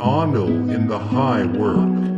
honor in the high work.